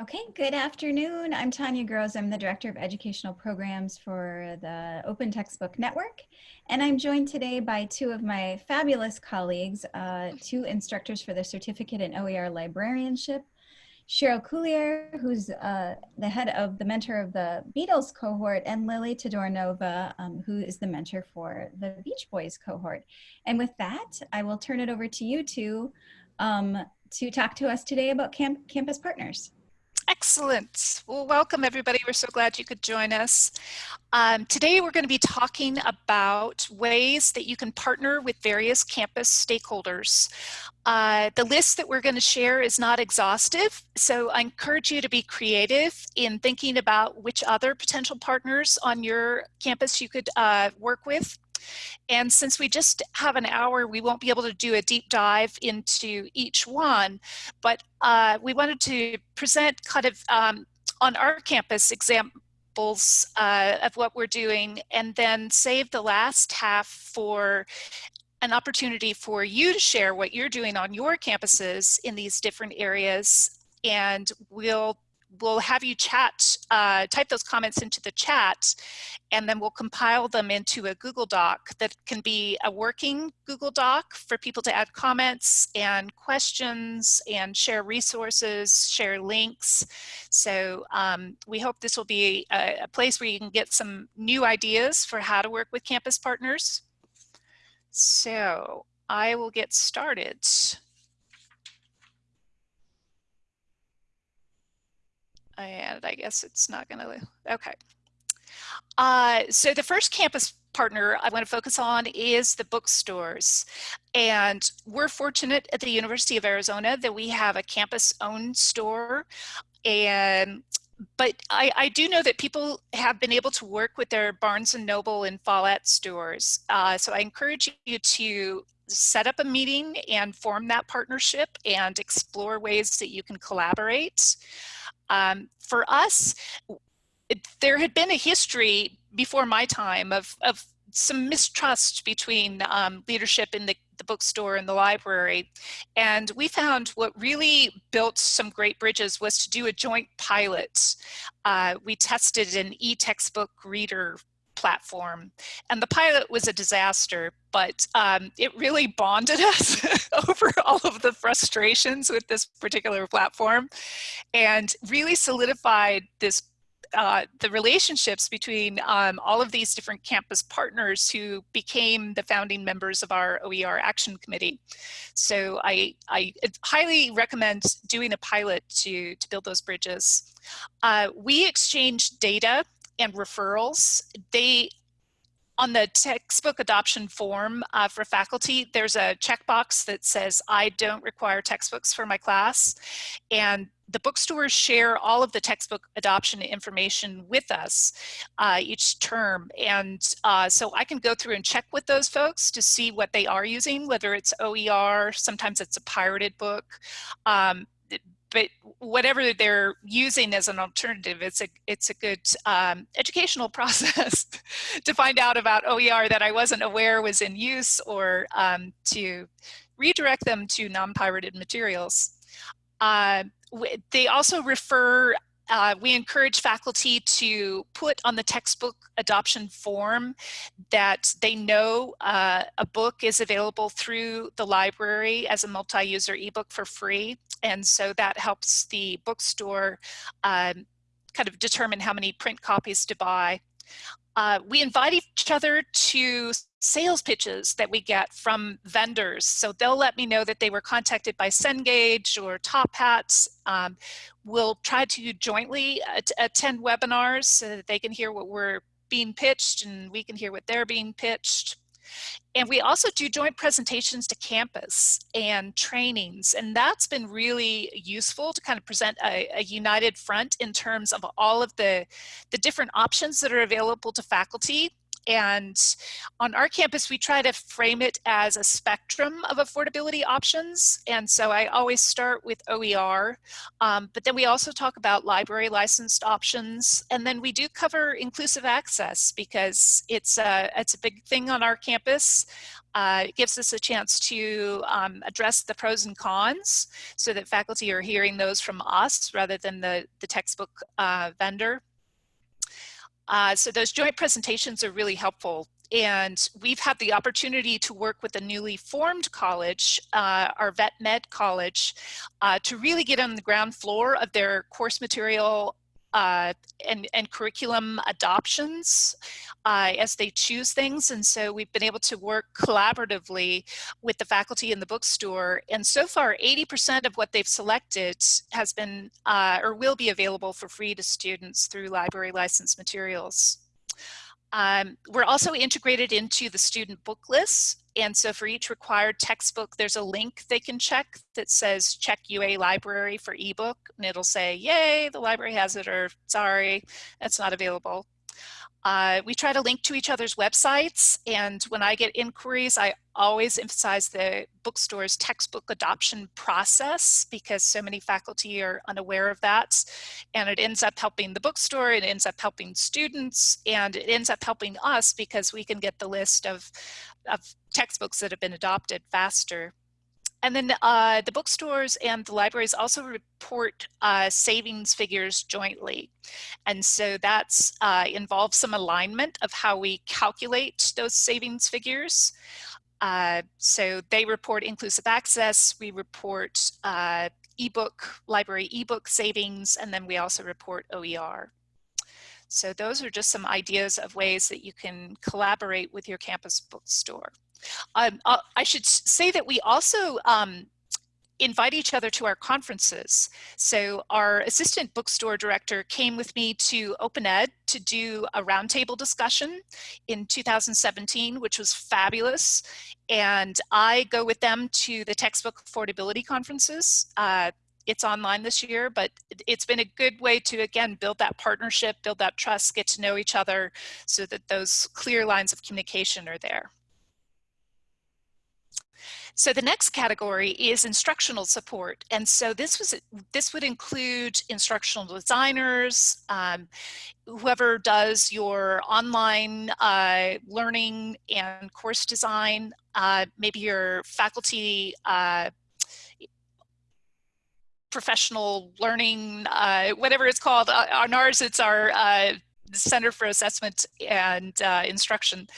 Okay, good afternoon. I'm Tanya Grosz. I'm the Director of Educational Programs for the Open Textbook Network. And I'm joined today by two of my fabulous colleagues, uh, two instructors for the Certificate in OER Librarianship, Cheryl Cuillier, who's uh, the head of the mentor of the Beatles cohort, and Lily Todorinova, um, who is the mentor for the Beach Boys cohort. And with that, I will turn it over to you two um, to talk to us today about camp campus partners. Excellent. Well, welcome everybody. We're so glad you could join us. Um, today we're going to be talking about ways that you can partner with various campus stakeholders. Uh, the list that we're going to share is not exhaustive, so I encourage you to be creative in thinking about which other potential partners on your campus you could uh, work with. And since we just have an hour, we won't be able to do a deep dive into each one, but uh, we wanted to present kind of um, on our campus examples uh, of what we're doing and then save the last half for an opportunity for you to share what you're doing on your campuses in these different areas. And we'll we'll have you chat, uh, type those comments into the chat, and then we'll compile them into a Google Doc that can be a working Google Doc for people to add comments and questions and share resources, share links. So um, we hope this will be a, a place where you can get some new ideas for how to work with campus partners. So I will get started. And I guess it's not gonna, okay. Uh, so the first campus partner I want to focus on is the bookstores. And we're fortunate at the University of Arizona that we have a campus owned store. And but I, I, do know that people have been able to work with their Barnes and Noble and Follett stores. Uh, so I encourage you to set up a meeting and form that partnership and explore ways that you can collaborate. Um, for us, it, there had been a history before my time of, of some mistrust between um, leadership in the, the, bookstore and the library. And we found what really built some great bridges was to do a joint pilot. Uh, we tested an e-textbook reader platform. And the pilot was a disaster, but um, it really bonded us over all of the frustrations with this particular platform and really solidified this uh, the relationships between um, all of these different campus partners who became the founding members of our OER Action Committee. So I, I highly recommend doing a pilot to, to build those bridges. Uh, we exchange data and referrals, they on the textbook adoption form uh, for faculty, there's a checkbox that says, I don't require textbooks for my class. And the bookstores share all of the textbook adoption information with us uh, each term. And uh, so I can go through and check with those folks to see what they are using, whether it's OER, sometimes it's a pirated book. Um, but whatever they're using as an alternative, it's a it's a good um, educational process to find out about OER that I wasn't aware was in use or um, to redirect them to non-pirated materials. Uh, they also refer uh, we encourage faculty to put on the textbook adoption form that they know uh, a book is available through the library as a multi-user ebook for free. And so that helps the bookstore um, kind of determine how many print copies to buy. Uh, we invite each other to sales pitches that we get from vendors. So they'll let me know that they were contacted by Cengage or Top Hats. Um, we'll try to jointly at attend webinars so that they can hear what we're being pitched and we can hear what they're being pitched. And we also do joint presentations to campus and trainings. And that's been really useful to kind of present a, a, united front in terms of all of the, the different options that are available to faculty and on our campus, we try to frame it as a spectrum of affordability options. And so I always start with OER, um, but then we also talk about library licensed options. And then we do cover inclusive access because it's a, it's a big thing on our campus. Uh, it gives us a chance to um, address the pros and cons so that faculty are hearing those from us rather than the, the textbook uh, vendor. Uh, so those joint presentations are really helpful. And we've had the opportunity to work with a newly formed college, uh, our Vet Med College, uh, to really get on the ground floor of their course material uh, and, and curriculum adoptions uh, as they choose things. And so we've been able to work collaboratively with the faculty in the bookstore. And so far, 80% of what they've selected has been uh, or will be available for free to students through library license materials. Um, we're also integrated into the student book lists. And so for each required textbook, there's a link they can check that says check UA library for ebook. And it'll say, yay, the library has it, or sorry, it's not available. Uh, we try to link to each other's websites, and when I get inquiries, I always emphasize the bookstore's textbook adoption process because so many faculty are unaware of that. And it ends up helping the bookstore, it ends up helping students, and it ends up helping us because we can get the list of, of textbooks that have been adopted faster. And then uh, the bookstores and the libraries also report uh, savings figures jointly. And so that's uh, involves some alignment of how we calculate those savings figures. Uh, so they report inclusive access, we report uh, ebook, library ebook savings, and then we also report OER. So those are just some ideas of ways that you can collaborate with your campus bookstore. Um, uh, I should say that we also um, invite each other to our conferences. So our assistant bookstore director came with me to Open Ed to do a roundtable discussion in 2017, which was fabulous. And I go with them to the textbook affordability conferences. Uh, it's online this year, but it's been a good way to, again, build that partnership, build that trust, get to know each other so that those clear lines of communication are there. So the next category is instructional support. And so this was this would include instructional designers, um, whoever does your online uh, learning and course design, uh, maybe your faculty uh, professional learning, uh, whatever it's called. Uh, on ours, it's our uh, Center for Assessment and Instruction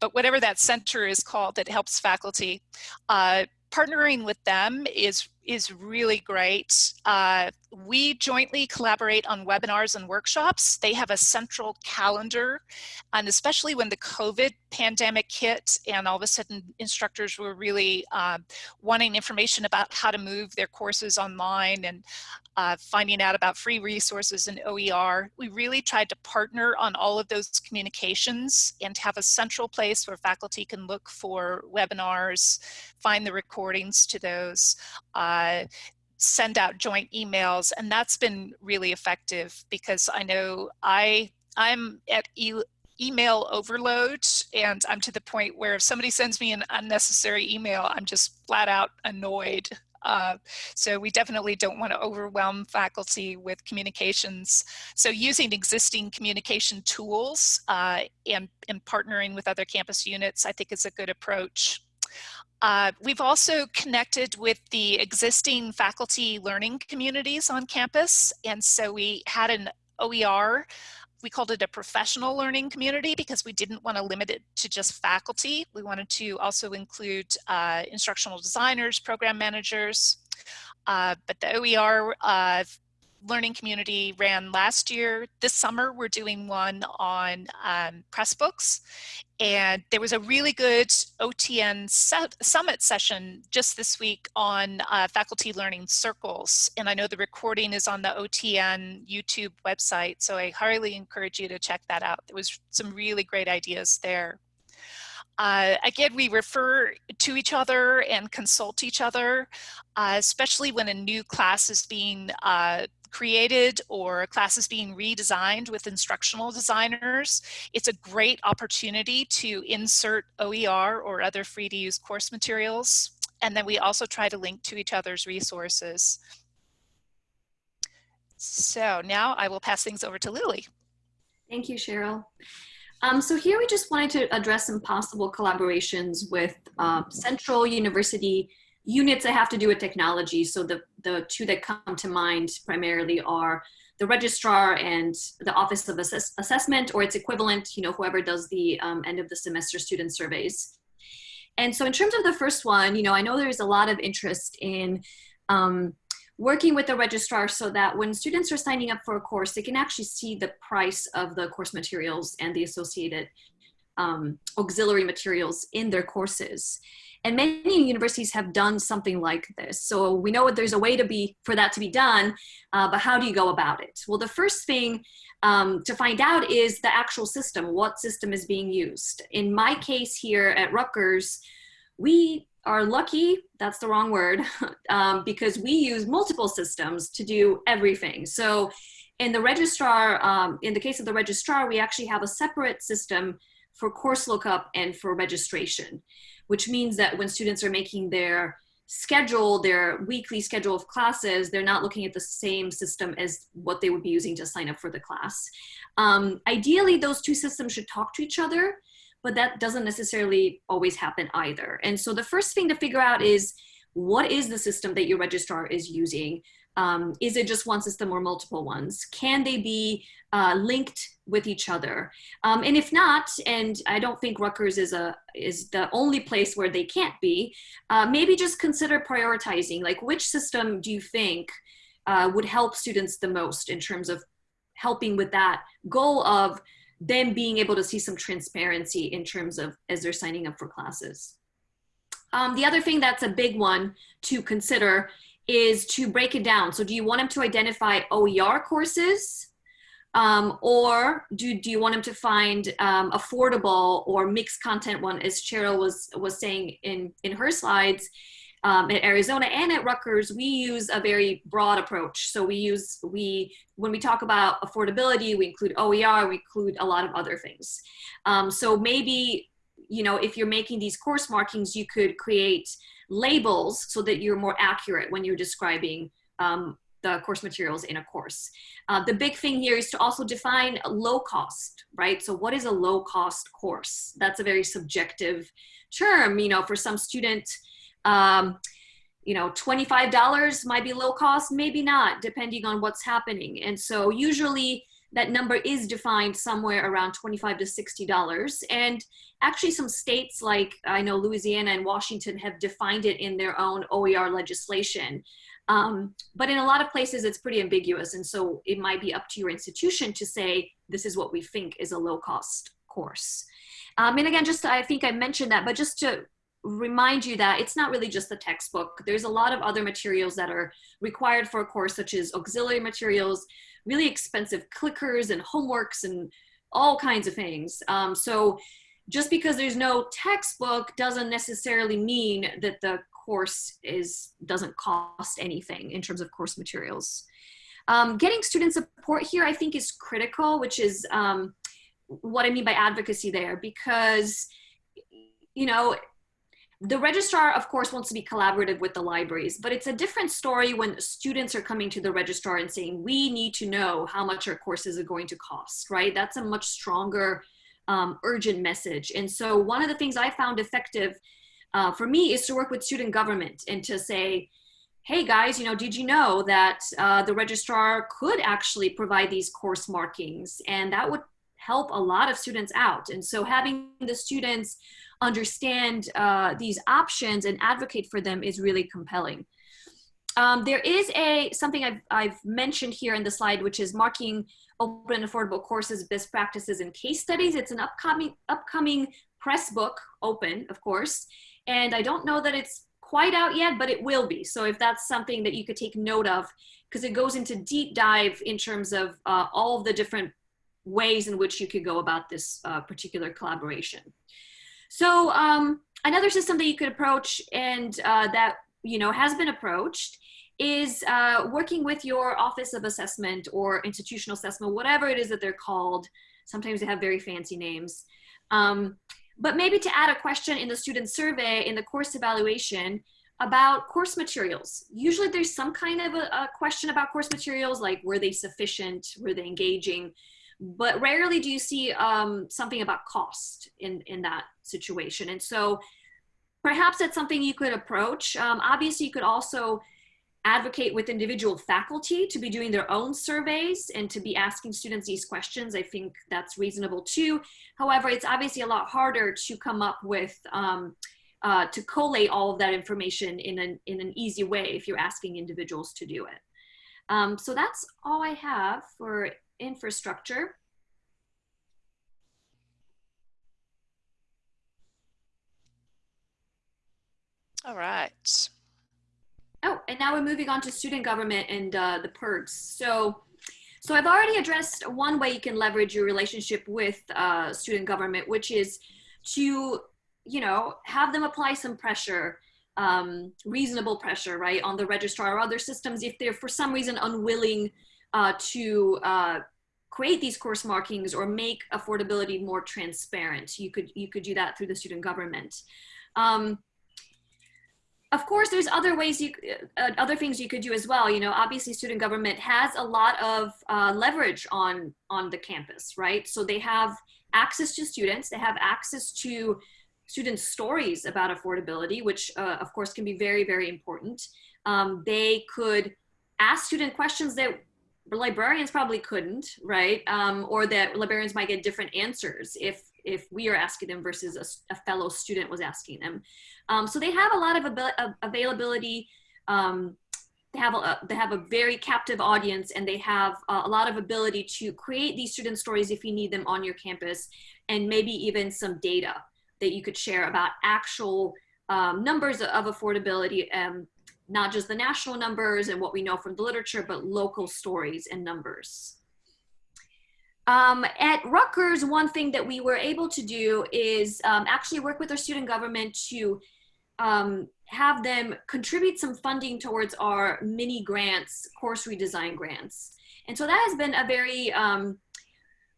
but whatever that center is called that helps faculty, uh, partnering with them is is really great. We jointly collaborate on webinars and workshops. They have a central calendar, and especially when the COVID pandemic hit and all of a sudden instructors were really uh, wanting information about how to move their courses online and uh, finding out about free resources and OER. We really tried to partner on all of those communications and have a central place where faculty can look for webinars, find the recordings to those, uh, send out joint emails, and that's been really effective because I know I I'm at e email overload and I'm to the point where if somebody sends me an unnecessary email, I'm just flat out annoyed uh, so we definitely don't want to overwhelm faculty with communications. So using existing communication tools uh, and, and partnering with other campus units, I think is a good approach. Uh, we've also connected with the existing faculty learning communities on campus. And so we had an OER we called it a professional learning community because we didn't want to limit it to just faculty. We wanted to also include uh, instructional designers, program managers, uh, but the OER uh, learning community ran last year. This summer, we're doing one on um, Pressbooks. And there was a really good OTN summit session just this week on uh, faculty learning circles. And I know the recording is on the OTN YouTube website, so I highly encourage you to check that out. There was some really great ideas there. Uh, again, we refer to each other and consult each other, uh, especially when a new class is being uh, created or a class is being redesigned with instructional designers. It's a great opportunity to insert OER or other free to use course materials. And then we also try to link to each other's resources. So now I will pass things over to Lily. Thank you, Cheryl. Um, so here we just wanted to address some possible collaborations with uh, central university units that have to do with technology. So the, the two that come to mind primarily are the registrar and the Office of Assess Assessment or its equivalent, you know, whoever does the um, end of the semester student surveys. And so in terms of the first one, you know, I know there's a lot of interest in um, working with the registrar so that when students are signing up for a course, they can actually see the price of the course materials and the associated um, auxiliary materials in their courses. And many universities have done something like this. So we know there's a way to be for that to be done, uh, but how do you go about it? Well, the first thing um, to find out is the actual system, what system is being used. In my case here at Rutgers, we are lucky, that's the wrong word, um, because we use multiple systems to do everything. So in the registrar, um, in the case of the registrar, we actually have a separate system for course lookup and for registration, which means that when students are making their schedule, their weekly schedule of classes, they're not looking at the same system as what they would be using to sign up for the class. Um, ideally, those two systems should talk to each other, but that doesn't necessarily always happen either. And so the first thing to figure out is what is the system that your registrar is using? Um, is it just one system or multiple ones? Can they be uh, linked with each other? Um, and if not, and I don't think Rutgers is, a, is the only place where they can't be, uh, maybe just consider prioritizing, like which system do you think uh, would help students the most in terms of helping with that goal of them being able to see some transparency in terms of as they're signing up for classes. Um, the other thing that's a big one to consider is to break it down. So do you want them to identify OER courses um, or do, do you want them to find um, affordable or mixed content one as Cheryl was, was saying in, in her slides, um, at Arizona and at Rutgers, we use a very broad approach. So we use, we, when we talk about affordability, we include OER, we include a lot of other things. Um, so maybe, you know, if you're making these course markings, you could create labels so that you're more accurate when you're describing um, the course materials in a course. Uh, the big thing here is to also define low cost, right? So what is a low cost course? That's a very subjective term, you know, for some student, um, you know, $25 might be low cost, maybe not, depending on what's happening. And so usually that number is defined somewhere around 25 to $60. And actually some states like I know Louisiana and Washington have defined it in their own OER legislation. Um, but in a lot of places it's pretty ambiguous. And so it might be up to your institution to say, this is what we think is a low cost course. Um, and again, just I think I mentioned that, but just to remind you that it's not really just the textbook. There's a lot of other materials that are required for a course, such as auxiliary materials, really expensive clickers and homeworks and all kinds of things. Um, so just because there's no textbook doesn't necessarily mean that the course is doesn't cost anything in terms of course materials. Um, getting student support here, I think, is critical, which is um, what I mean by advocacy there, because you know the registrar, of course, wants to be collaborative with the libraries, but it's a different story when students are coming to the registrar and saying, we need to know how much our courses are going to cost, right? That's a much stronger, um, urgent message. And so one of the things I found effective uh, for me is to work with student government and to say, hey guys, you know, did you know that uh, the registrar could actually provide these course markings and that would help a lot of students out. And so having the students understand uh, these options and advocate for them is really compelling. Um, there is a something I've, I've mentioned here in the slide, which is marking open and affordable courses, best practices, and case studies. It's an upcoming upcoming press book, open, of course, and I don't know that it's quite out yet, but it will be. So if that's something that you could take note of, because it goes into deep dive in terms of uh, all of the different ways in which you could go about this uh, particular collaboration. So um, another system that you could approach and uh, that you know has been approached is uh, working with your Office of Assessment or Institutional Assessment, whatever it is that they're called. Sometimes they have very fancy names. Um, but maybe to add a question in the student survey in the course evaluation about course materials. Usually there's some kind of a, a question about course materials, like were they sufficient, were they engaging? But rarely do you see um, something about cost in, in that situation. And so perhaps that's something you could approach. Um, obviously, you could also advocate with individual faculty to be doing their own surveys and to be asking students these questions. I think that's reasonable too. However, it's obviously a lot harder to come up with, um, uh, to collate all of that information in an, in an easy way if you're asking individuals to do it. Um, so that's all I have for infrastructure. All right. Oh, and now we're moving on to student government and uh, the perks. So, so I've already addressed one way you can leverage your relationship with uh, student government, which is to, you know, have them apply some pressure, um, reasonable pressure, right, on the registrar or other systems if they're for some reason unwilling uh, to uh, create these course markings or make affordability more transparent. You could you could do that through the student government. Um, of course, there's other ways you, uh, other things you could do as well. You know, obviously, student government has a lot of uh, leverage on on the campus, right? So they have access to students, they have access to student stories about affordability, which uh, of course can be very, very important. Um, they could ask student questions that librarians probably couldn't, right? Um, or that librarians might get different answers if if we are asking them versus a, a fellow student was asking them. Um, so they have a lot of av availability. Um, they have a, they have a very captive audience and they have a lot of ability to create these student stories if you need them on your campus and maybe even some data that you could share about actual um, numbers of affordability um, not just the national numbers and what we know from the literature, but local stories and numbers. Um, at Rutgers, one thing that we were able to do is um, actually work with our student government to um, have them contribute some funding towards our mini grants, course redesign grants. And so that has been a very, um,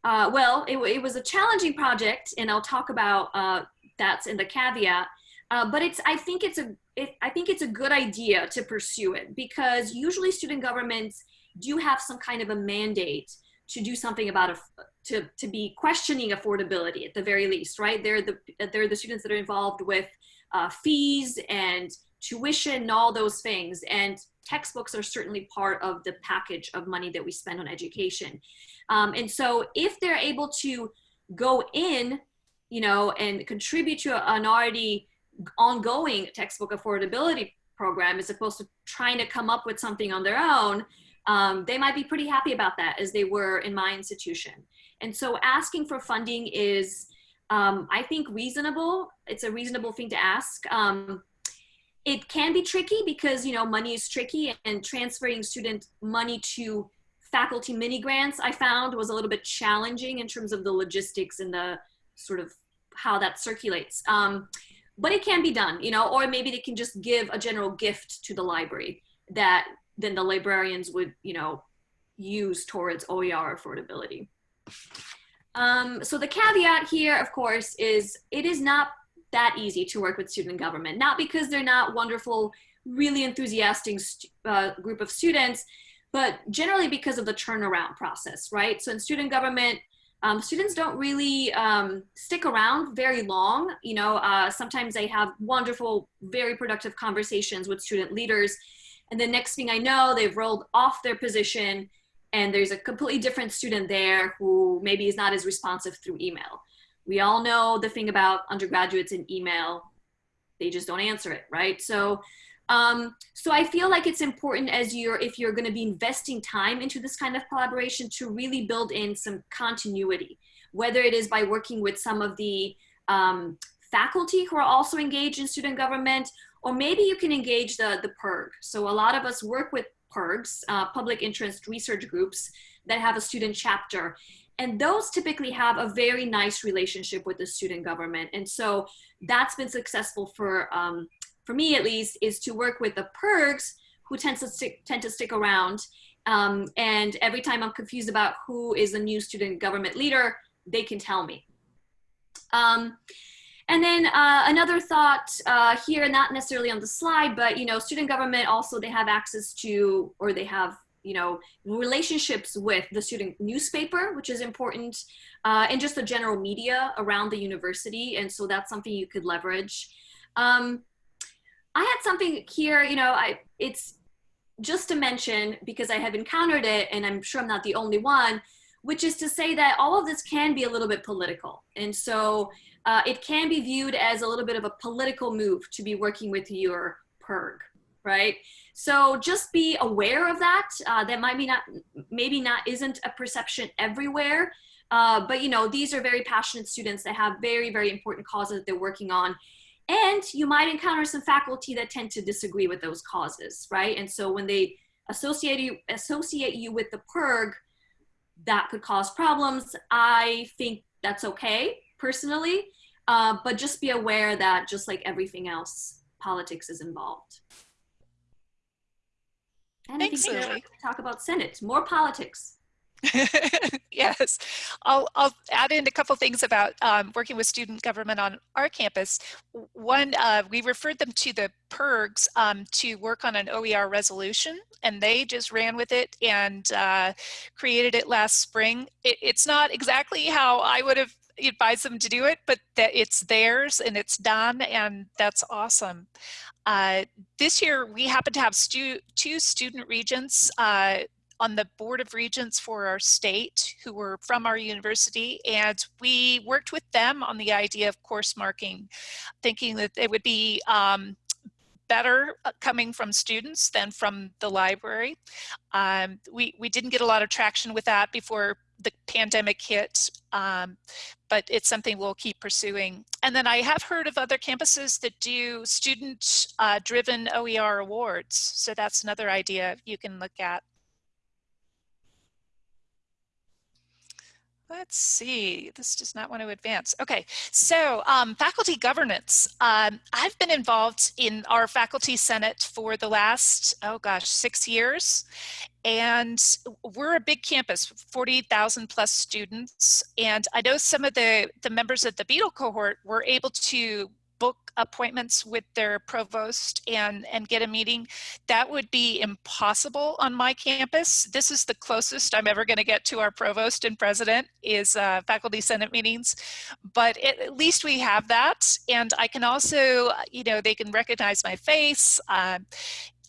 uh, well, it, it, was a challenging project, and I'll talk about uh, that's in the caveat. Uh, but it's, I think it's a, it, I think it's a good idea to pursue it because usually student governments do have some kind of a mandate to do something about a, to, to be questioning affordability at the very least, right? They're the, they're the students that are involved with uh, fees and tuition and all those things. And textbooks are certainly part of the package of money that we spend on education. Um, and so if they're able to go in, you know, and contribute to an already ongoing textbook affordability program as opposed to trying to come up with something on their own, um, they might be pretty happy about that as they were in my institution. And so asking for funding is, um, I think, reasonable. It's a reasonable thing to ask. Um, it can be tricky because, you know, money is tricky and transferring student money to faculty mini grants I found was a little bit challenging in terms of the logistics and the sort of how that circulates. Um, but it can be done, you know, or maybe they can just give a general gift to the library that then the librarians would, you know, use towards OER affordability. Um, so the caveat here, of course, is it is not that easy to work with student government, not because they're not wonderful, really enthusiastic uh, group of students, but generally because of the turnaround process, right? So in student government, um, students don't really um, stick around very long. You know, uh, sometimes they have wonderful, very productive conversations with student leaders. And the next thing I know, they've rolled off their position and there's a completely different student there who maybe is not as responsive through email. We all know the thing about undergraduates in email, they just don't answer it, right? So um, so I feel like it's important as you're, if you're gonna be investing time into this kind of collaboration to really build in some continuity, whether it is by working with some of the um, faculty who are also engaged in student government, or maybe you can engage the, the PIRG. So a lot of us work with PIRGs uh, public interest research groups that have a student chapter. And those typically have a very nice relationship with the student government. And so that's been successful for um, for me at least, is to work with the PIRGs who tend to stick, tend to stick around. Um, and every time I'm confused about who is a new student government leader, they can tell me. Um, and then uh, another thought uh, here, not necessarily on the slide, but you know, student government also, they have access to, or they have you know, relationships with the student newspaper, which is important, uh, and just the general media around the university. And so that's something you could leverage. Um, I had something here, you know, I it's just to mention because I have encountered it, and I'm sure I'm not the only one, which is to say that all of this can be a little bit political. And so uh, it can be viewed as a little bit of a political move to be working with your PIRG, right? So just be aware of that. Uh, that might be not, maybe not, isn't a perception everywhere. Uh, but you know, these are very passionate students that have very, very important causes that they're working on. And you might encounter some faculty that tend to disagree with those causes, right? And so when they associate you, associate you with the PIRG, that could cause problems. I think that's okay, personally. Uh, but just be aware that just like everything else, politics is involved. And Thanks, I think Lily. talk about Senate, more politics. yes, I'll, I'll add in a couple things about um, working with student government on our campus. One, uh, we referred them to the PIRGs um, to work on an OER resolution, and they just ran with it and uh, created it last spring. It, it's not exactly how I would have advised them to do it, but that it's theirs and it's done, and that's awesome. Uh, this year, we happen to have stu two student regents uh, on the board of regents for our state who were from our university and we worked with them on the idea of course marking thinking that it would be um, better uh, coming from students than from the library. Um, we, we didn't get a lot of traction with that before the pandemic hit, um, but it's something we'll keep pursuing. And then I have heard of other campuses that do student-driven uh, OER awards. So that's another idea you can look at. Let's see, this does not want to advance. Okay, so um, faculty governance. Um, I've been involved in our faculty senate for the last, oh gosh, six years. And we're a big campus, 40,000 plus students. And I know some of the, the members of the Beatle cohort were able to book appointments with their provost and, and get a meeting. That would be impossible on my campus. This is the closest I'm ever gonna get to our provost and president is uh, faculty senate meetings. But it, at least we have that. And I can also, you know, they can recognize my face. Uh,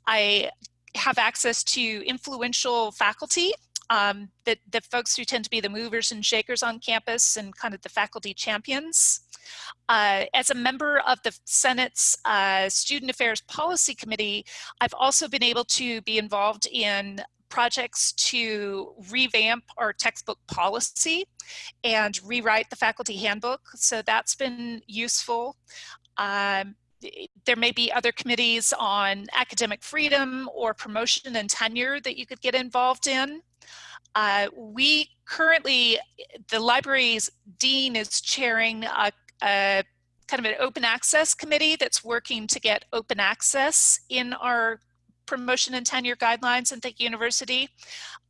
I have access to influential faculty um, the, the folks who tend to be the movers and shakers on campus and kind of the faculty champions. Uh, as a member of the Senate's uh, Student Affairs Policy Committee, I've also been able to be involved in projects to revamp our textbook policy and rewrite the faculty handbook. So that's been useful. Um, there may be other committees on academic freedom or promotion and tenure that you could get involved in. Uh, we currently, the library's dean is chairing a, a kind of an open access committee that's working to get open access in our promotion and tenure guidelines in the University.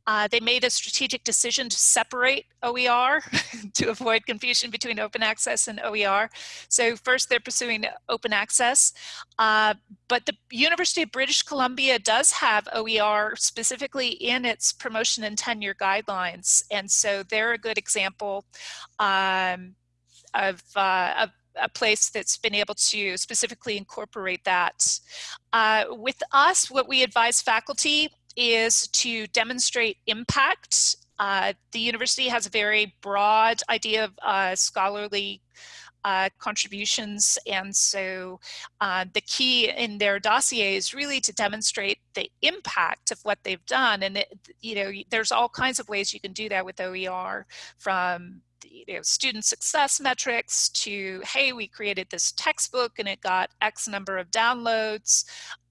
Uh, they made a strategic decision to separate OER to avoid confusion between open access and OER. So first they're pursuing open access, uh, but the University of British Columbia does have OER specifically in its promotion and tenure guidelines. And so they're a good example um, of, uh, of a place that's been able to specifically incorporate that. Uh, with us, what we advise faculty is to demonstrate impact. Uh, the university has a very broad idea of uh, scholarly uh, contributions and so uh, the key in their dossier is really to demonstrate the impact of what they've done and it, you know there's all kinds of ways you can do that with OER from you know, student success metrics to, hey, we created this textbook and it got X number of downloads.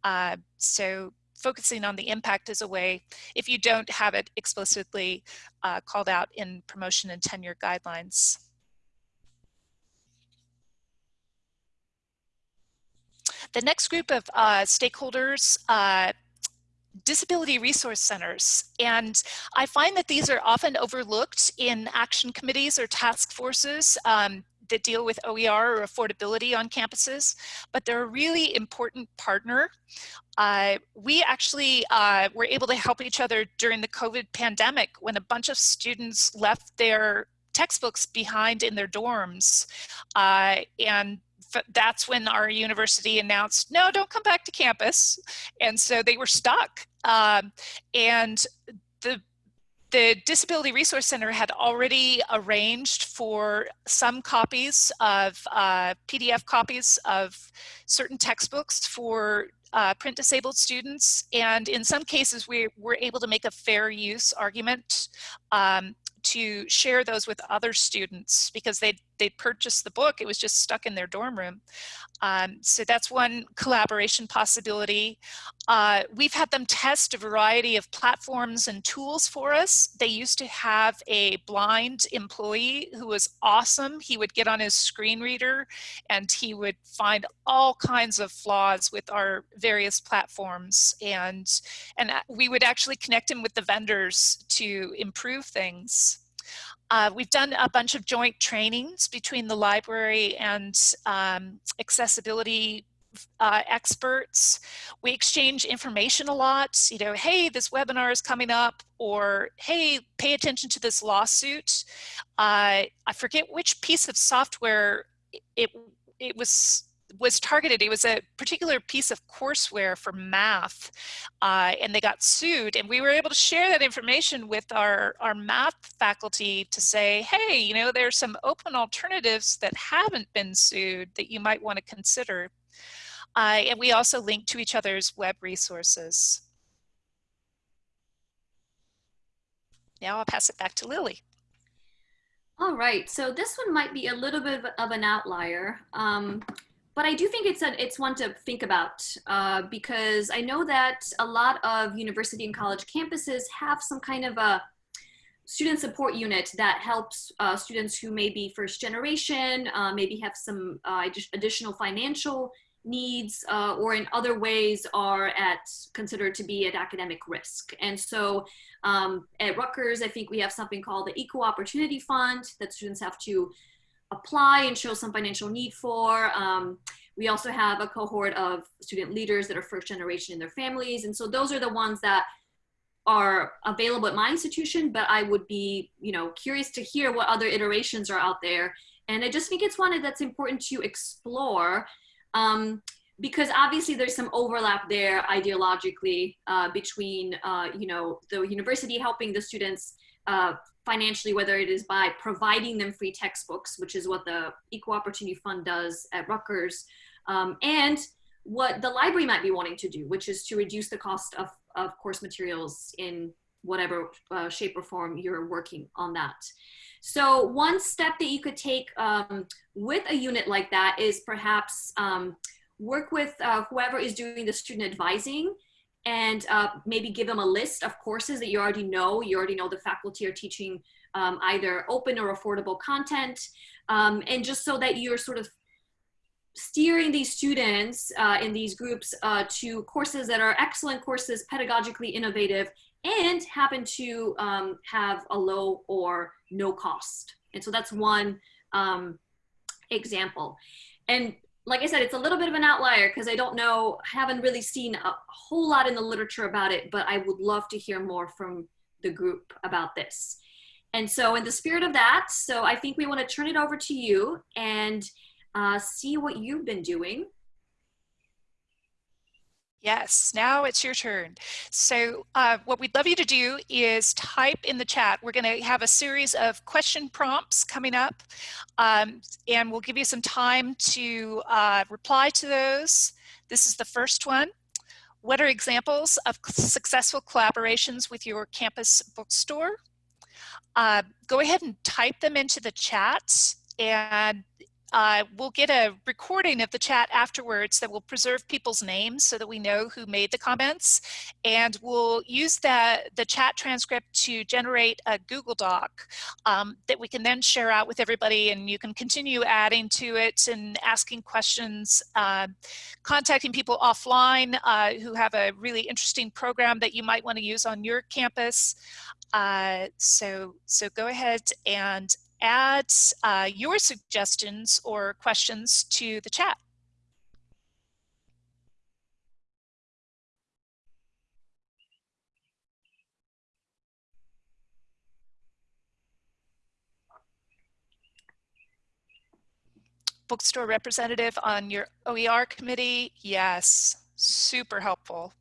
Uh, so focusing on the impact is a way, if you don't have it explicitly uh, called out in promotion and tenure guidelines. The next group of uh, stakeholders uh, disability resource centers. And I find that these are often overlooked in action committees or task forces um, that deal with OER or affordability on campuses, but they're a really important partner Uh, we actually uh, were able to help each other during the COVID pandemic when a bunch of students left their textbooks behind in their dorms. Uh, and that's when our university announced, no, don't come back to campus. And so they were stuck. Um, and the the Disability Resource Center had already arranged for some copies of uh, PDF copies of certain textbooks for uh, print disabled students. And in some cases, we were able to make a fair use argument um, to share those with other students because they they purchased the book. It was just stuck in their dorm room. Um, so that's one collaboration possibility. Uh, we've had them test a variety of platforms and tools for us. They used to have a blind employee who was awesome. He would get on his screen reader and he would find all kinds of flaws with our various platforms. And, and we would actually connect him with the vendors to improve things. Uh, we've done a bunch of joint trainings between the library and um, accessibility uh, experts. We exchange information a lot, you know, hey, this webinar is coming up, or hey, pay attention to this lawsuit. Uh, I forget which piece of software it, it was was targeted. It was a particular piece of courseware for math, uh, and they got sued. And we were able to share that information with our, our math faculty to say, hey, you know, there's some open alternatives that haven't been sued that you might want to consider. Uh, and we also link to each other's web resources. Now I'll pass it back to Lily. All right, so this one might be a little bit of an outlier. Um, but I do think it's a, it's one to think about uh, because I know that a lot of university and college campuses have some kind of a student support unit that helps uh, students who may be first generation, uh, maybe have some uh, additional financial needs uh, or in other ways are at considered to be at academic risk. And so um, at Rutgers, I think we have something called the Equal Opportunity Fund that students have to apply and show some financial need for. Um, we also have a cohort of student leaders that are first generation in their families. And so those are the ones that are available at my institution, but I would be, you know, curious to hear what other iterations are out there. And I just think it's one that's important to explore um, because obviously there's some overlap there ideologically uh, between, uh, you know, the university helping the students uh, financially, whether it is by providing them free textbooks, which is what the Equal Opportunity Fund does at Rutgers, um, and what the library might be wanting to do, which is to reduce the cost of, of course materials in whatever uh, shape or form you're working on that. So one step that you could take um, with a unit like that is perhaps um, work with uh, whoever is doing the student advising and uh, maybe give them a list of courses that you already know. You already know the faculty are teaching um, either open or affordable content. Um, and just so that you're sort of steering these students uh, in these groups uh, to courses that are excellent courses, pedagogically innovative, and happen to um, have a low or no cost. And so that's one um, example. And like I said, it's a little bit of an outlier because I don't know, haven't really seen a whole lot in the literature about it, but I would love to hear more from the group about this. And so in the spirit of that, so I think we want to turn it over to you and uh, see what you've been doing Yes, now it's your turn. So uh, what we'd love you to do is type in the chat. We're going to have a series of question prompts coming up, um, and we'll give you some time to uh, reply to those. This is the first one. What are examples of successful collaborations with your campus bookstore? Uh, go ahead and type them into the chat and uh, we'll get a recording of the chat afterwards that will preserve people's names so that we know who made the comments. And we'll use that, the chat transcript to generate a Google Doc um, that we can then share out with everybody and you can continue adding to it and asking questions, uh, contacting people offline uh, who have a really interesting program that you might want to use on your campus. Uh, so, so go ahead and add uh, your suggestions or questions to the chat. Bookstore representative on your OER committee, yes, super helpful.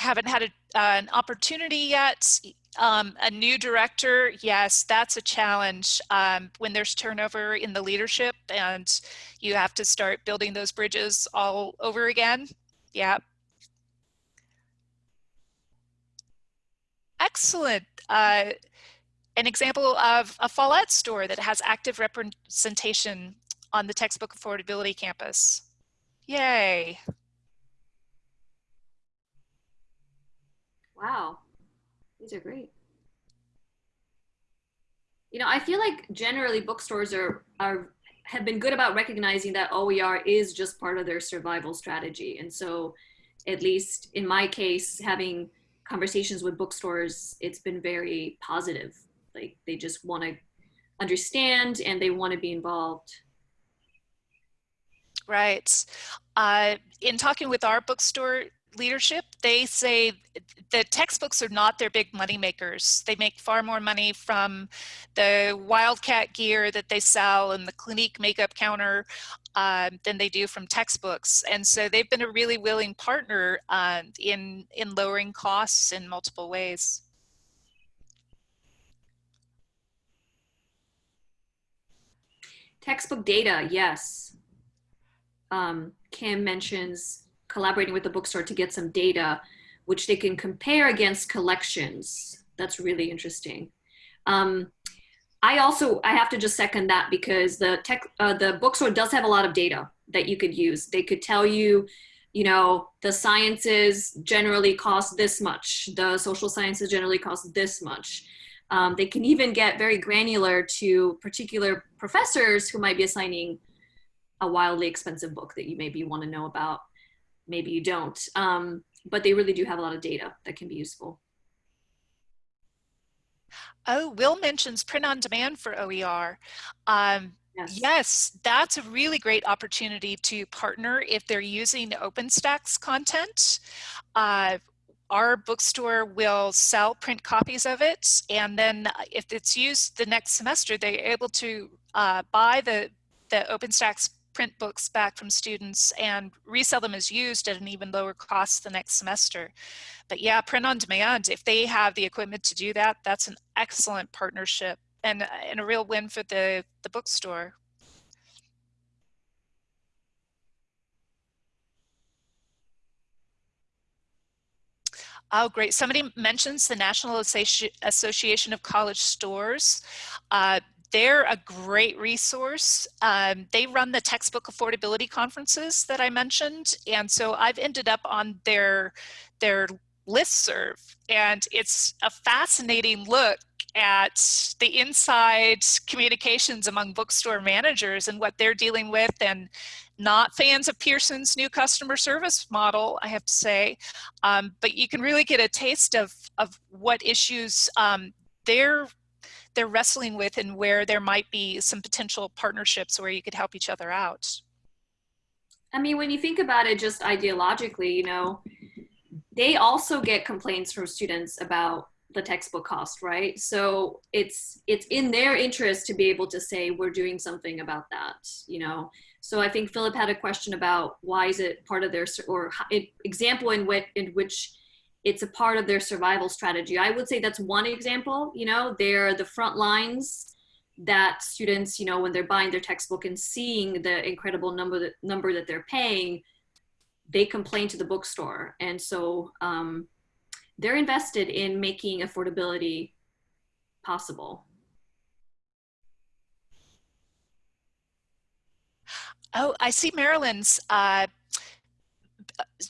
Haven't had a, uh, an opportunity yet. Um, a new director, yes, that's a challenge um, when there's turnover in the leadership and you have to start building those bridges all over again. Yeah. Excellent. Uh, an example of a Follett store that has active representation on the textbook affordability campus. Yay. Wow, these are great. You know, I feel like generally bookstores are are have been good about recognizing that OER is just part of their survival strategy. And so at least in my case, having conversations with bookstores, it's been very positive. Like they just want to understand and they want to be involved. Right. Uh, in talking with our bookstore leadership, they say the textbooks are not their big money makers. They make far more money from the Wildcat gear that they sell and the Clinique makeup counter um, than they do from textbooks. And so they've been a really willing partner uh, in, in lowering costs in multiple ways. Textbook data, yes. Um, Kim mentions collaborating with the bookstore to get some data, which they can compare against collections. That's really interesting. Um, I also, I have to just second that because the tech, uh, the bookstore does have a lot of data that you could use. They could tell you, you know, the sciences generally cost this much. The social sciences generally cost this much. Um, they can even get very granular to particular professors who might be assigning a wildly expensive book that you maybe want to know about maybe you don't. Um, but they really do have a lot of data that can be useful. Oh, Will mentions print on demand for OER. Um, yes. yes. that's a really great opportunity to partner if they're using OpenStax content. Uh, our bookstore will sell print copies of it and then if it's used the next semester they're able to uh, buy the the OpenStax print books back from students and resell them as used at an even lower cost the next semester. But yeah, print on demand, if they have the equipment to do that, that's an excellent partnership and, and a real win for the, the bookstore. Oh, great. Somebody mentions the National Association of College Stores. Uh, they're a great resource. Um, they run the textbook affordability conferences that I mentioned. And so I've ended up on their, their listserv and it's a fascinating look at the inside communications among bookstore managers and what they're dealing with and not fans of Pearson's new customer service model, I have to say, um, but you can really get a taste of, of what issues um, they're they're wrestling with and where there might be some potential partnerships where you could help each other out. I mean, when you think about it just ideologically, you know, they also get complaints from students about the textbook cost, right? So it's it's in their interest to be able to say we're doing something about that, you know. So I think Philip had a question about why is it part of their or example in which in which it's a part of their survival strategy. I would say that's one example, you know, they're the front lines that students, you know, when they're buying their textbook and seeing the incredible number that number that they're paying, they complain to the bookstore. And so um, they're invested in making affordability possible. Oh, I see Marilyn's uh,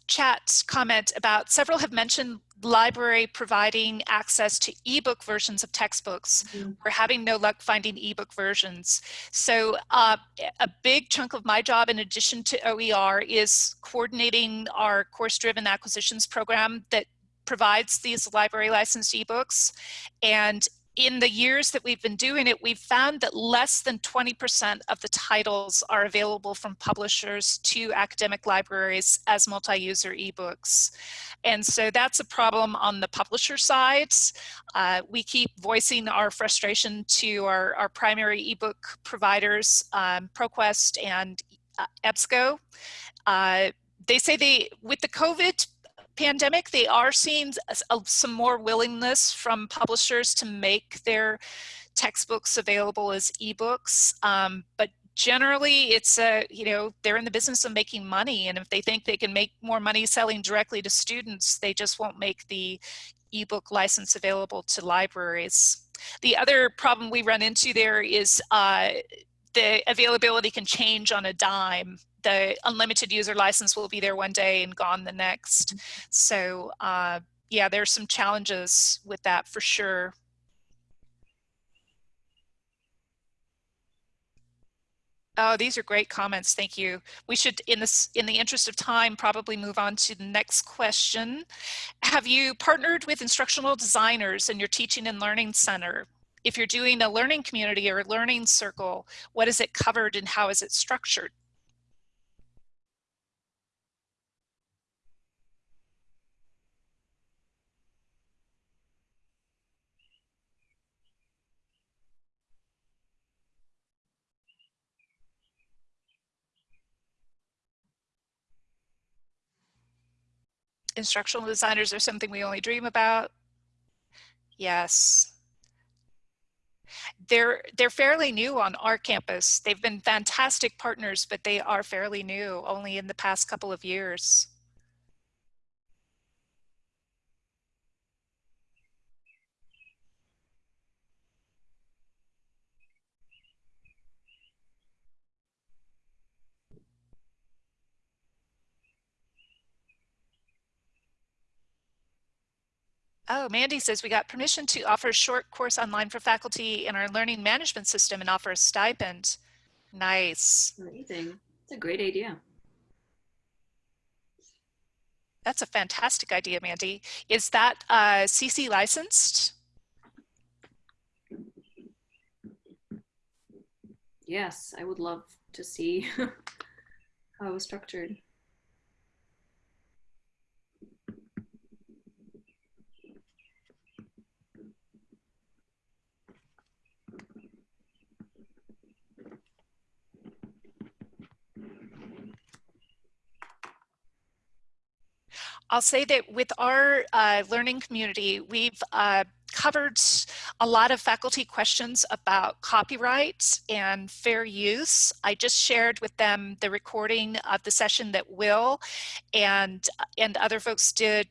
chat comment about several have mentioned library providing access to ebook versions of textbooks. Mm -hmm. We're having no luck finding ebook versions. So uh, a big chunk of my job in addition to OER is coordinating our course-driven acquisitions program that provides these library licensed ebooks. And in the years that we've been doing it, we've found that less than 20% of the titles are available from publishers to academic libraries as multi-user ebooks. And so that's a problem on the publisher side. Uh, we keep voicing our frustration to our, our primary ebook providers, um, ProQuest and uh, EBSCO. Uh, they say they, with the COVID pandemic, they are seeing some more willingness from publishers to make their textbooks available as ebooks. Um, but generally it's a, you know, they're in the business of making money. And if they think they can make more money selling directly to students, they just won't make the ebook license available to libraries. The other problem we run into there is uh, the availability can change on a dime the unlimited user license will be there one day and gone the next. Mm-hmm. So uh, yeah, there's some challenges with that for sure. Oh, these are great comments. Thank you. We should, in this, in the interest of time, probably move on to the next question. Have you partnered with instructional designers in your teaching and learning center? If you're doing a learning community or a learning circle, what is it covered and how is it structured? Instructional designers are something we only dream about. Yes. They're, they're fairly new on our campus. They've been fantastic partners, but they are fairly new, only in the past couple of years. Oh, Mandy says we got permission to offer a short course online for faculty in our learning management system and offer a stipend. Nice. Amazing. It's a great idea. That's a fantastic idea, Mandy. Is that uh, CC licensed? Yes, I would love to see how it was structured. I'll say that with our uh, learning community, we've uh, covered a lot of faculty questions about copyright and fair use. I just shared with them the recording of the session that Will and, and other folks did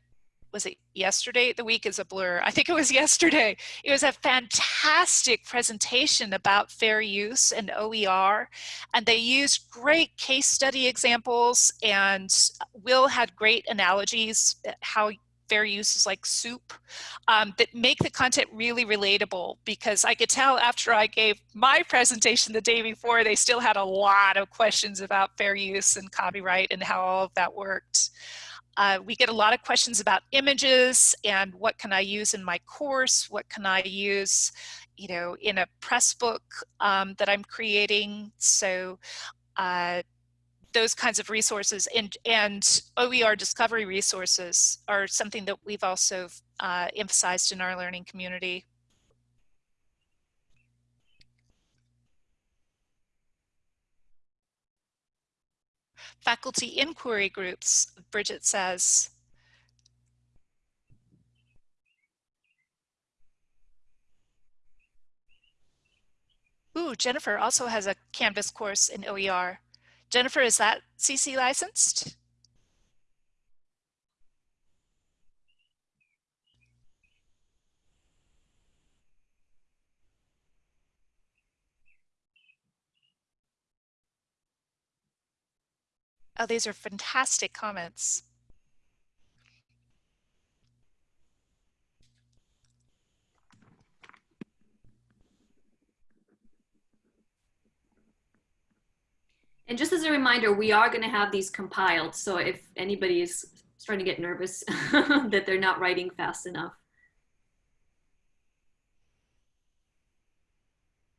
was it yesterday? The week is a blur. I think it was yesterday. It was a fantastic presentation about fair use and OER. And they used great case study examples and Will had great analogies how fair use is like soup um, that make the content really relatable because I could tell after I gave my presentation the day before, they still had a lot of questions about fair use and copyright and how all of that worked. Uh, we get a lot of questions about images and what can I use in my course? What can I use, you know, in a Pressbook um, that I'm creating? So uh, those kinds of resources and, and OER discovery resources are something that we've also uh, emphasized in our learning community. Faculty inquiry groups, Bridget says. Ooh, Jennifer also has a Canvas course in OER. Jennifer, is that CC licensed? Oh, these are fantastic comments. And just as a reminder, we are going to have these compiled. So if anybody is starting to get nervous that they're not writing fast enough.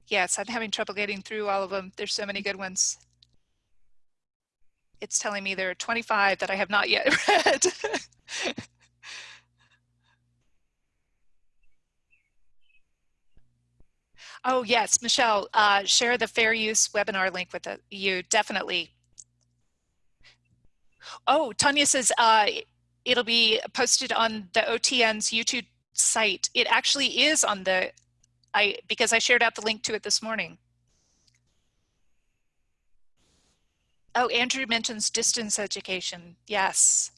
Yes, I'm having trouble getting through all of them. There's so many good ones. It's telling me there are 25 that I have not yet read. oh yes, Michelle, uh, share the fair use webinar link with the, you, definitely. Oh, Tanya says uh, it'll be posted on the OTN's YouTube site. It actually is on the, I because I shared out the link to it this morning. Oh, Andrew mentions distance education. Yes.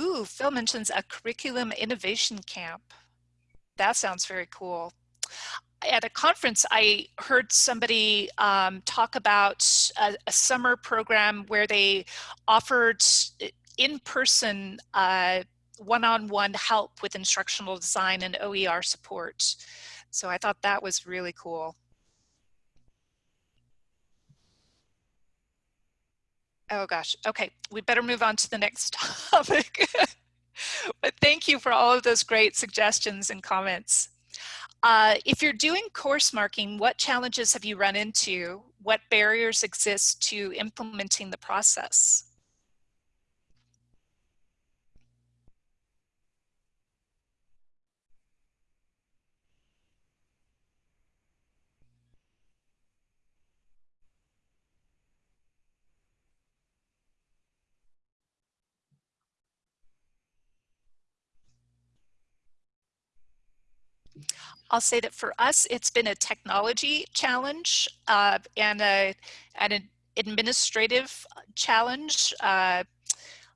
Ooh, Phil mentions a curriculum innovation camp. That sounds very cool. At a conference, I heard somebody um, talk about a, a, summer program where they offered in-person uh, one-on-one help with instructional design and OER support. So I thought that was really cool. Oh gosh, okay, we better move on to the next topic. but thank you for all of those great suggestions and comments. Uh, if you're doing course marking, what challenges have you run into? What barriers exist to implementing the process? I'll say that for us, it's been a technology challenge uh, and, a, and an administrative challenge. Uh,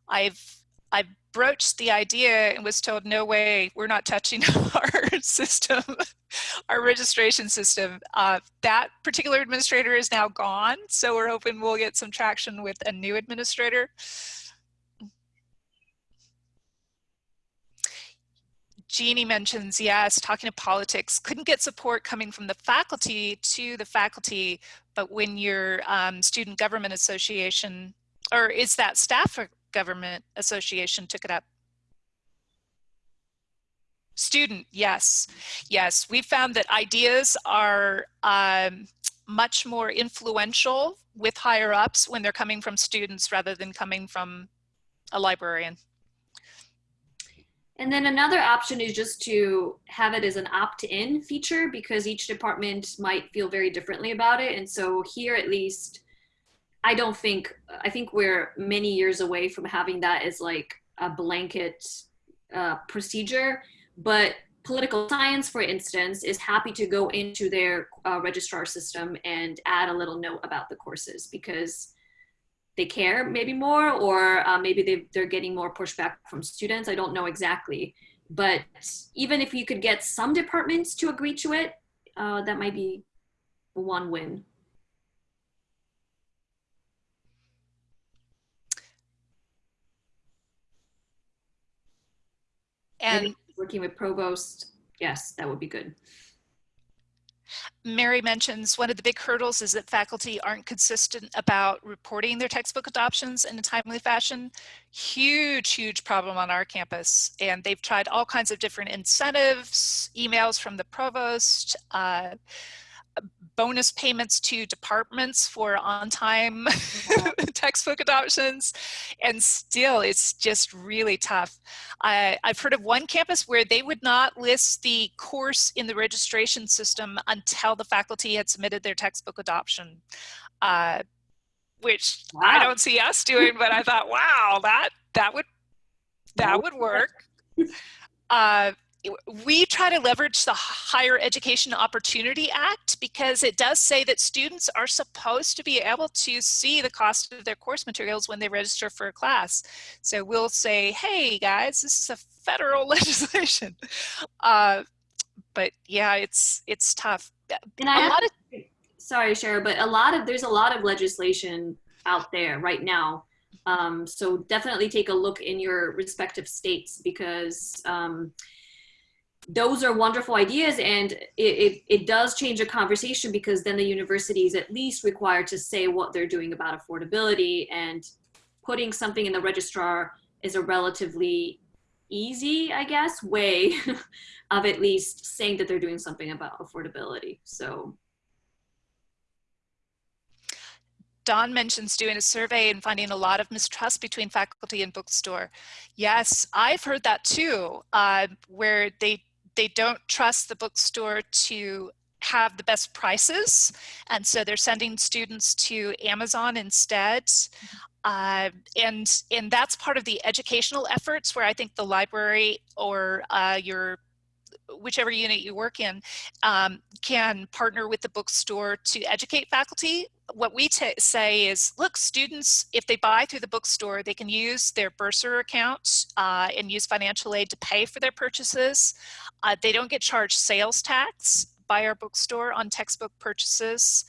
I've I broached the idea and was told, no way, we're not touching our system, our registration system. Uh, that particular administrator is now gone, so we're hoping we'll get some traction with a new administrator. Jeannie mentions, yes, talking to politics, couldn't get support coming from the faculty to the faculty, but when your um, student government association, or is that staff government association took it up? Student, yes, yes. We found that ideas are um, much more influential with higher ups when they're coming from students rather than coming from a librarian. And then another option is just to have it as an opt-in feature because each department might feel very differently about it. And so here at least, I don't think, I think we're many years away from having that as like a blanket uh, procedure. But political science, for instance, is happy to go into their uh, registrar system and add a little note about the courses because they care maybe more or uh, maybe they, they're getting more pushback from students. I don't know exactly. But even if you could get some departments to agree to it, uh, that might be one win. And maybe working with provost, yes, that would be good. Mary mentions one of the big hurdles is that faculty aren't consistent about reporting their textbook adoptions in a timely fashion. Huge, huge problem on our campus. And they've tried all kinds of different incentives, emails from the provost, uh, bonus payments to departments for on-time textbook adoptions and still it's just really tough. I, have heard of one campus where they would not list the course in the registration system until the faculty had submitted their textbook adoption, uh, which wow. I don't see us doing, but I thought, wow, that, that would, that would work. Uh, we try to leverage the Higher Education Opportunity Act because it does say that students are supposed to be able to see the cost of their course materials when they register for a class. So we'll say, hey guys, this is a federal legislation. Uh, but yeah, it's it's tough. And I have, of, sorry, Shara, but a lot of there's a lot of legislation out there right now. Um, so definitely take a look in your respective states because um, those are wonderful ideas and it, it, it, does change a conversation because then the university is at least required to say what they're doing about affordability and putting something in the registrar is a relatively easy, I guess, way of at least saying that they're doing something about affordability. So Don mentions doing a survey and finding a lot of mistrust between faculty and bookstore. Yes, I've heard that too, uh, where they they don't trust the bookstore to have the best prices, and so they're sending students to Amazon instead. Uh, and and that's part of the educational efforts where I think the library or uh, your whichever unit you work in um, can partner with the bookstore to educate faculty. What we say is, look, students, if they buy through the bookstore, they can use their bursar account uh, and use financial aid to pay for their purchases. Uh, they don't get charged sales tax by our bookstore on textbook purchases.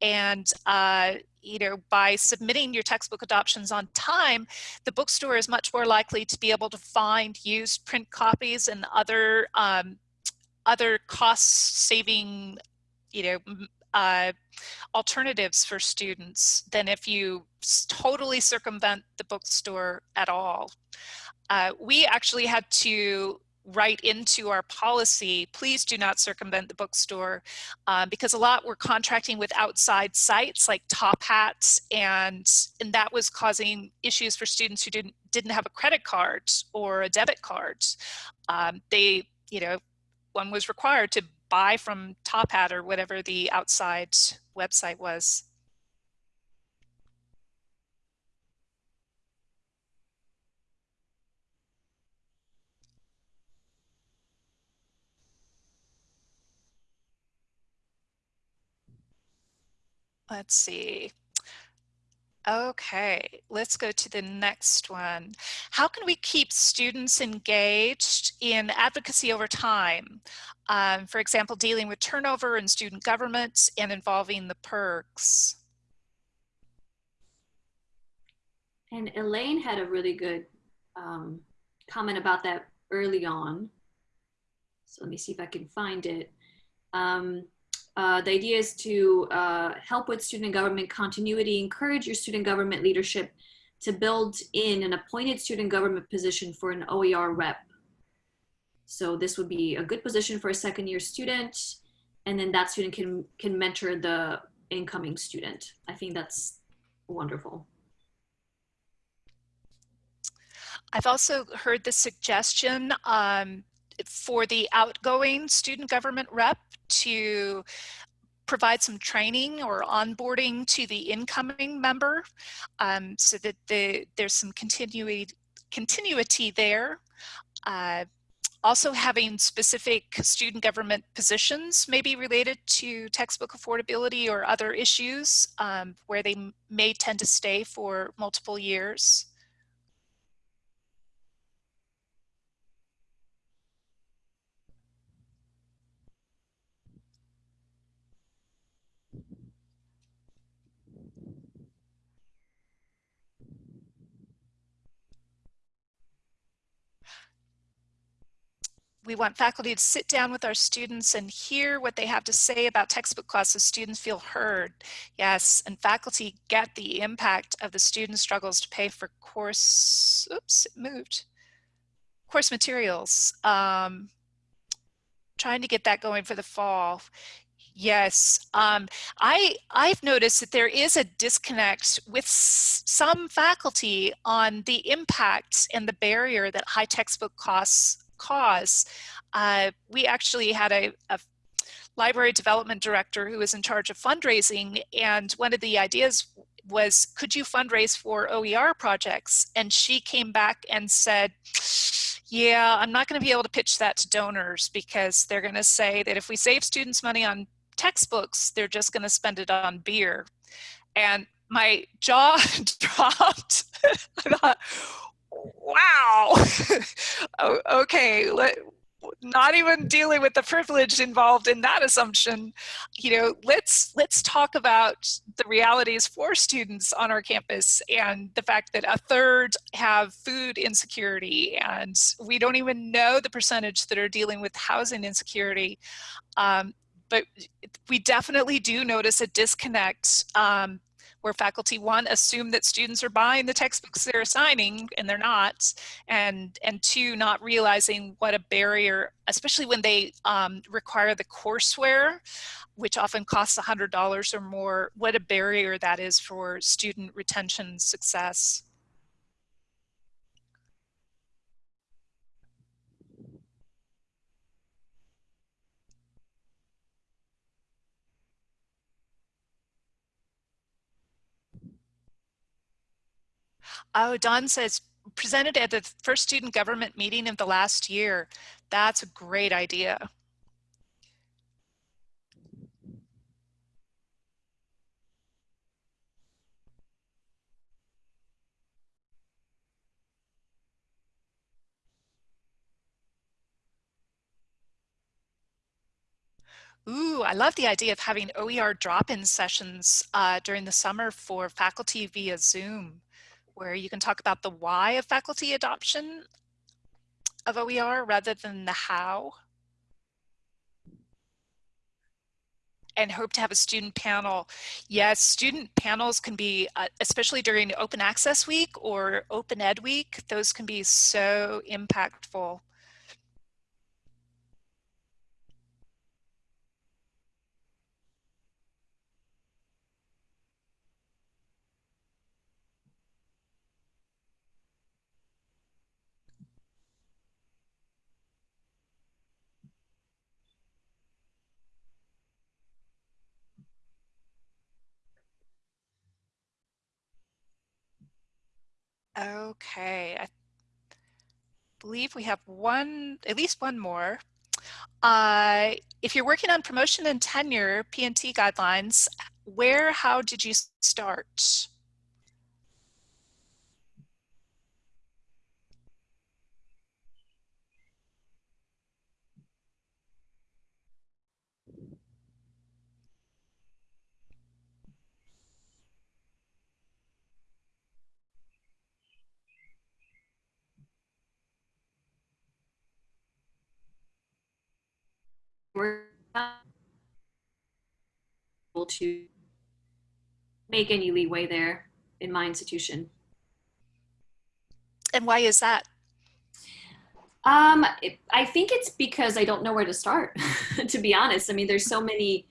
And, uh, you know, by submitting your textbook adoptions on time, the bookstore is much more likely to be able to find used print copies and other, um, other cost saving, you know, uh, alternatives for students than if you totally circumvent the bookstore at all. Uh, we actually had to write into our policy, please do not circumvent the bookstore um, because a lot were contracting with outside sites like Top Hats and, and that was causing issues for students who didn't, didn't have a credit card or a debit card. Um, they, you know, one was required to buy from Top Hat or whatever the outside website was. Let's see. Okay, let's go to the next one. How can we keep students engaged in advocacy over time? Um, for example, dealing with turnover in student government and involving the PIRGs. And Elaine had a really good um, comment about that early on. So let me see if I can find it. Um, uh, the idea is to uh, help with student government continuity, encourage your student government leadership to build in an appointed student government position for an OER rep. So this would be a good position for a second year student, and then that student can, can mentor the incoming student. I think that's wonderful. I've also heard the suggestion um, for the outgoing student government rep to provide some training or onboarding to the incoming member um, so that the, there's some continuity, continuity there. Uh, also having specific student government positions maybe related to textbook affordability or other issues um, where they may tend to stay for multiple years. We want faculty to sit down with our students and hear what they have to say about textbook costs so students feel heard. Yes, and faculty get the impact of the student struggles to pay for course, oops, it moved, course materials. Um, trying to get that going for the fall. Yes, um, I, I've noticed that there is a disconnect with some faculty on the impact and the barrier that high textbook costs cause, uh, we actually had a, a library development director who was in charge of fundraising and one of the ideas was could you fundraise for OER projects? And she came back and said yeah I'm not going to be able to pitch that to donors because they're going to say that if we save students money on textbooks they're just going to spend it on beer. And my jaw dropped. I thought wow, okay, let, not even dealing with the privilege involved in that assumption you know let's let's talk about the realities for students on our campus and the fact that a third have food insecurity and we don't even know the percentage that are dealing with housing insecurity. Um, but we definitely do notice a disconnect um, where faculty one assume that students are buying the textbooks they're assigning and they're not and and two not realizing what a barrier especially when they um, require the courseware which often costs a hundred dollars or more what a barrier that is for student retention success Oh, Don says, presented at the first student government meeting of the last year. That's a great idea. Ooh, I love the idea of having OER drop-in sessions uh, during the summer for faculty via Zoom where you can talk about the why of faculty adoption of OER rather than the how. and hope to have a student panel. Yes, student panels can be, uh, especially during Open Access Week or Open Ed Week, those can be so impactful. Okay, I believe we have one, at least one more. Uh, if you're working on promotion and tenure, P&T guidelines, where, how did you start? We're able to make any leeway there in my institution. And why is that? Um, it, I think it's because I don't know where to start, to be honest. I mean, there's so many,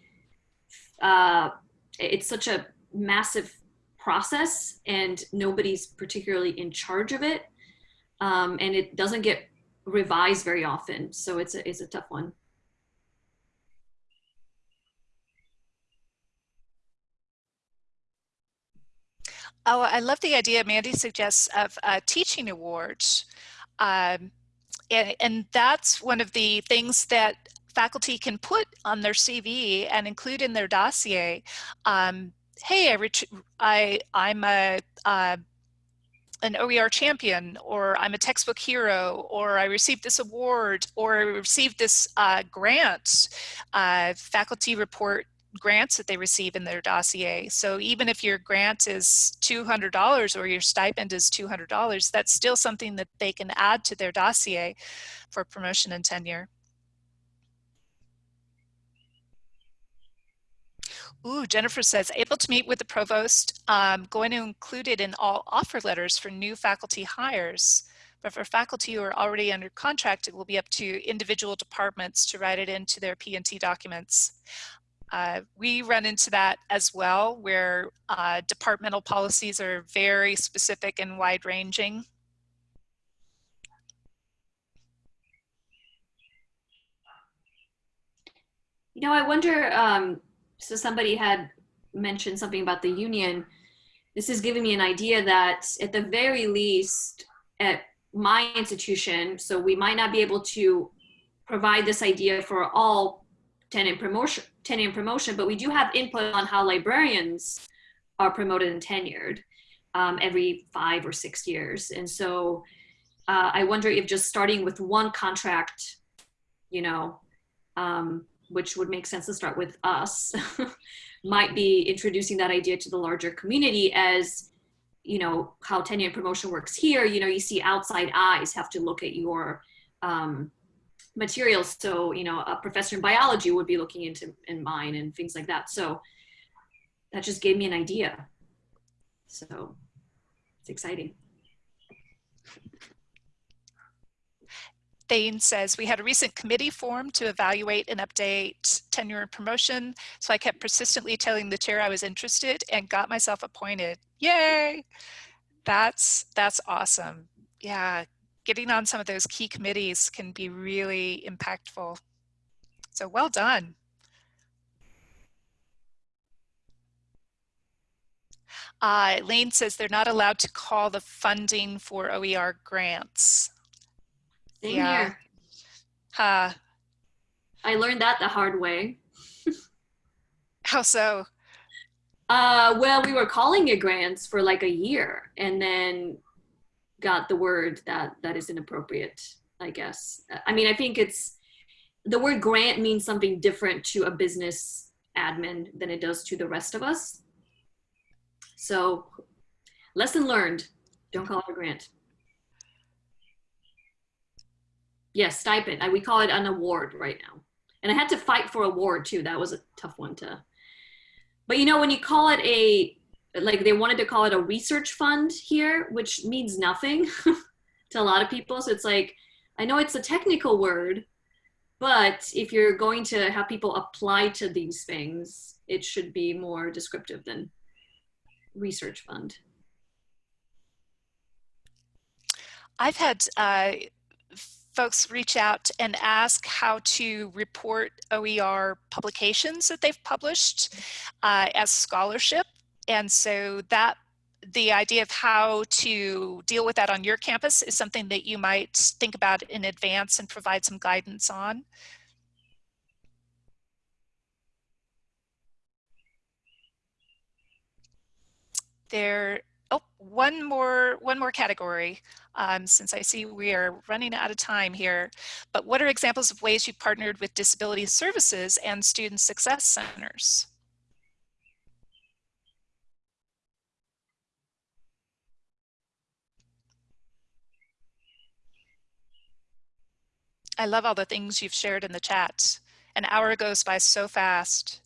uh, it's such a massive process and nobody's particularly in charge of it. Um, and it doesn't get revised very often. So it's a, it's a tough one. Oh, I love the idea Mandy suggests of uh, teaching awards. Um, and, and that's one of the things that faculty can put on their CV and include in their dossier. Um, hey, I, I, am a, uh, an OER champion, or I'm a textbook hero, or I received this award, or I received this uh, grant. Uh, faculty report grants that they receive in their dossier. So even if your grant is $200 or your stipend is $200, that's still something that they can add to their dossier for promotion and tenure. Ooh, Jennifer says, able to meet with the provost, um, going to include it in all offer letters for new faculty hires. But for faculty who are already under contract, it will be up to individual departments to write it into their P&T documents. Uh, we run into that as well, where uh, departmental policies are very specific and wide ranging. You know, I wonder, um, so somebody had mentioned something about the union. This is giving me an idea that at the very least at my institution, so we might not be able to provide this idea for all tenure promotion, tenure and promotion, but we do have input on how librarians are promoted and tenured um, every five or six years. And so uh, I wonder if just starting with one contract, you know, um, which would make sense to start with us, might be introducing that idea to the larger community as, you know, how tenure and promotion works here. You know, you see outside eyes have to look at your um, materials. So, you know, a professor in biology would be looking into in mine and things like that. So that just gave me an idea. So it's exciting. Thane says, we had a recent committee formed to evaluate and update tenure and promotion. So I kept persistently telling the chair I was interested and got myself appointed. Yay! That's, that's awesome. Yeah, getting on some of those key committees can be really impactful. So well done. Uh, Lane says they're not allowed to call the funding for OER grants. Same Yeah. here. I learned that the hard way. how so? Uh, well, we were calling it grants for like a year and then got the word that that is inappropriate, I guess. I mean, I think it's the word grant means something different to a business admin than it does to the rest of us. So, lesson learned don't call it a grant. Yes, stipend. I, we call it an award right now. And I had to fight for award too. That was a tough one to but you know, when you call it a, like they wanted to call it a research fund here, which means nothing to a lot of people. So it's like, I know it's a technical word, but if you're going to have people apply to these things, it should be more descriptive than research fund. I've had uh, folks reach out and ask how to report OER publications that they've published uh, as scholarship. And so that the idea of how to deal with that on your campus is something that you might think about in advance and provide some guidance on. There, oh, one more, one more category, um, since I see we are running out of time here. But what are examples of ways you partnered with disability services and student success centers? I love all the things you've shared in the chat. An hour goes by so fast.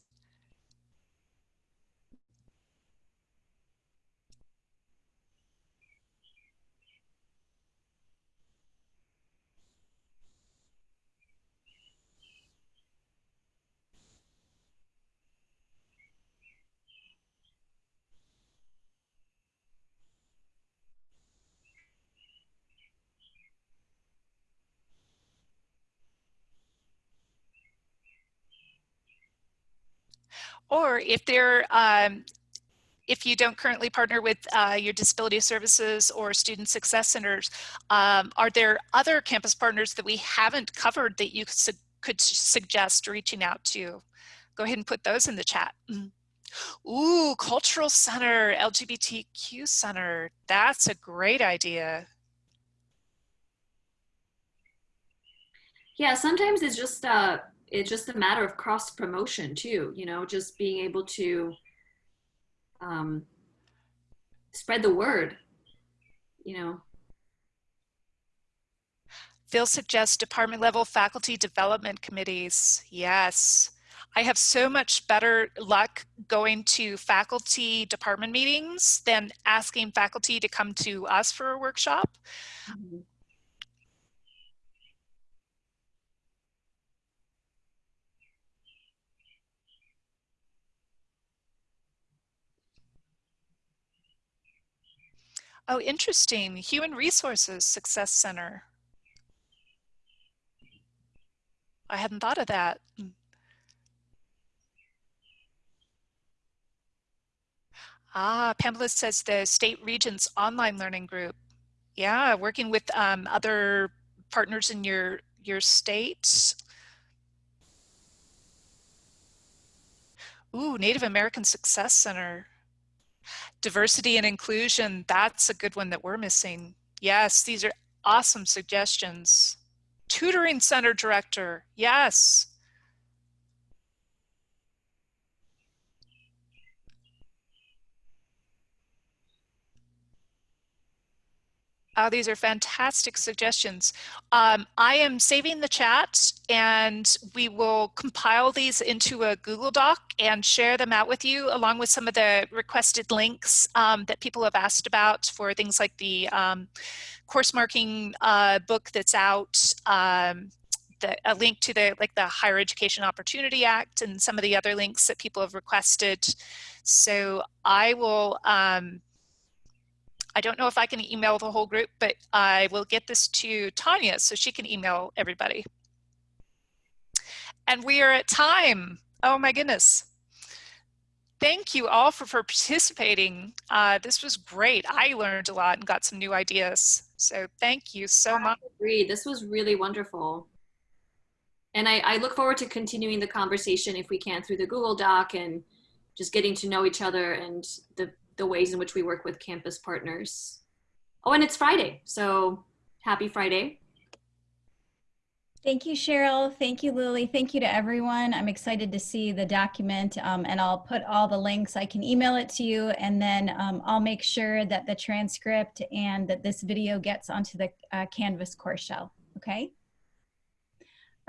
Or if they're, um, if you don't currently partner with uh, your disability services or student success centers, um, are there other campus partners that we haven't covered that you su could suggest reaching out to? Go ahead and put those in the chat. Ooh, cultural center, LGBTQ center. That's a great idea. Yeah, sometimes it's just uh it's just a matter of cross promotion too, you know, just being able to um spread the word, you know. Phil suggests department level faculty development committees. Yes. I have so much better luck going to faculty department meetings than asking faculty to come to us for a workshop. Mm -hmm. Oh, interesting. Human Resources Success Center. I hadn't thought of that. Hmm. Ah, Pamela says the State Regents Online Learning Group. Yeah, working with um, other partners in your, your state. Ooh, Native American Success Center. Diversity and inclusion, that's a good one that we're missing. Yes, these are awesome suggestions. Tutoring center director, yes. Oh, these are fantastic suggestions. Um, I am saving the chat and we will compile these into a Google Doc and share them out with you along with some of the requested links um, that people have asked about for things like the um, course marking uh, book that's out, um, the, a link to the like the Higher Education Opportunity Act and some of the other links that people have requested. So I will um, I don't know if I can email the whole group, but I will get this to Tanya so she can email everybody. And we are at time. Oh my goodness. Thank you all for, for participating. Uh, this was great. I learned a lot and got some new ideas. So thank you so much. I agree. This was really wonderful. And I, I look forward to continuing the conversation if we can through the Google Doc and just getting to know each other and the the ways in which we work with campus partners. Oh, and it's Friday, so happy Friday. Thank you, Cheryl. Thank you, Lily. Thank you to everyone. I'm excited to see the document um, and I'll put all the links. I can email it to you and then um, I'll make sure that the transcript and that this video gets onto the uh, Canvas course shell. Okay?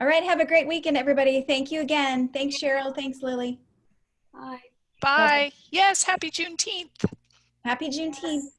All right. Have a great weekend, everybody. Thank you again. Thanks, Cheryl. Thanks, Lily. Bye. Bye. Yes, happy Juneteenth. Happy Juneteenth.